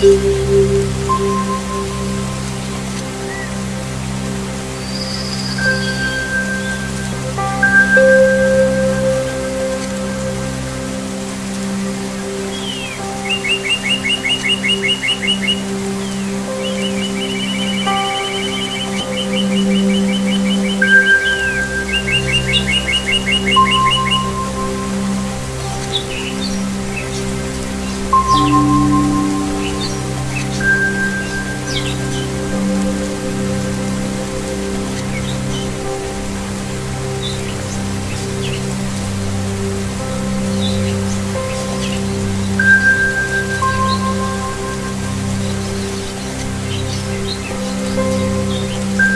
Hallelujah.